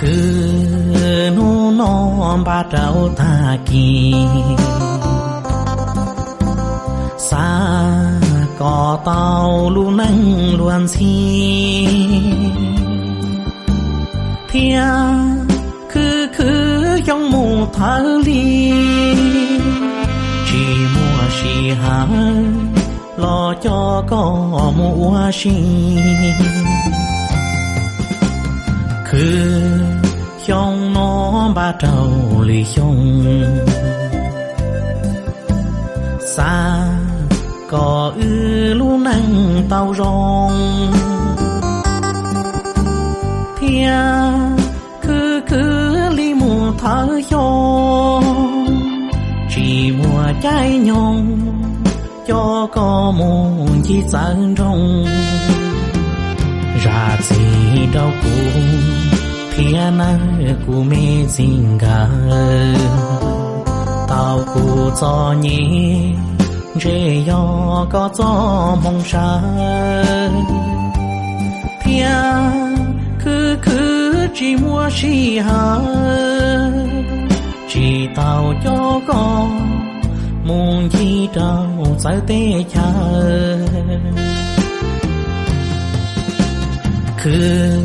cứ nu non ba trâu ta kỳ. Xa có tàu lu nâng luôn xi thia cứ cứ trong mù thở li chỉ mua xì hà lo cho có mua xì cứ trong nó ba trâu lì trong xa có ư lu năng tàu rong thia, cứ cứ li mù thở cho. Chỉ mùa trái nhon cho có muôn chi dẫn rong ra gì đâu cũng thiên của mẹ xin gà tao của cho nhé chỉ yo có cho mong sa thiên cứ cứ chỉ mua chỉ hà chỉ tao cho con muốn gì đâu sai tê cha cứ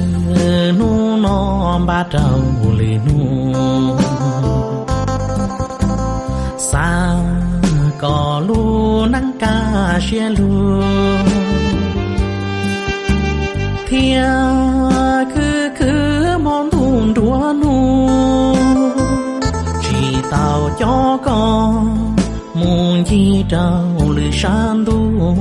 nu non ba trâu lì nu. Xa có lu nắng ca xe lu. Thia cứ cứ món thun đua nu. Chỉ tao cho con muốn chi trâu lì san đua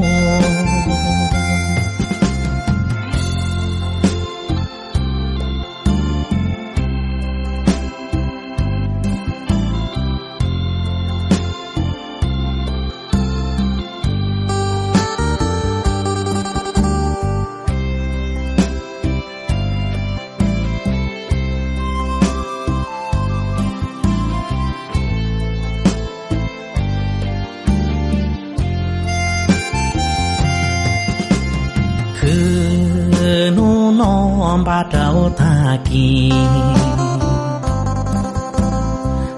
nu non ba trâu ta kỳ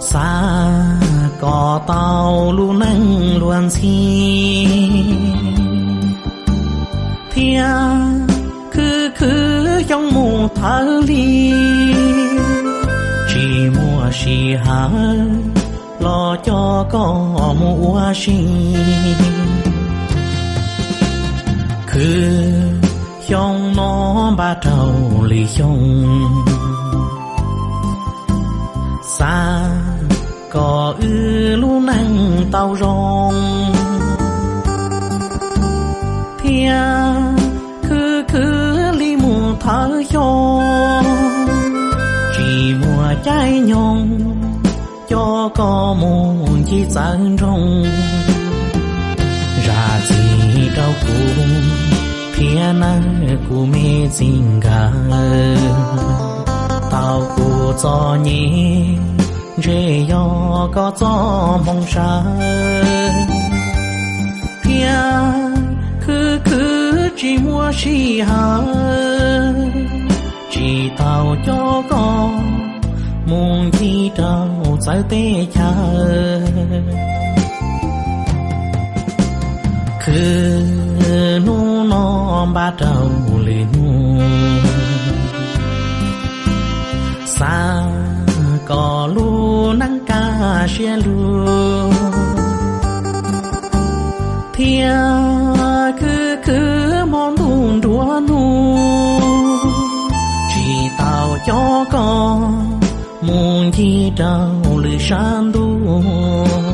xa có tàu lu nâng luôn xi thia cứ cứ trong mù thở li chỉ mua xì hà lo cho có mua xì cứ trong nó ba trâu lì trong xa có ư lu năng tàu rong thia cứ cứ li mù thở cho chỉ mùa trái nhông cho có muôn chỉ dẫn rong ra gì đâu cũng thiên của mẹ xin gà tao của cho nhé rê yo có cho mong sa thiên cứ cứ chỉ mua chỉ hà chỉ tao cho con mong chi đâu giải tê cha cứ non ba đầu lì nu có lu nắng ca xe lu thia cứ cứ món thun đua nu chỉ tao cho con muốn chi đâu lì san đua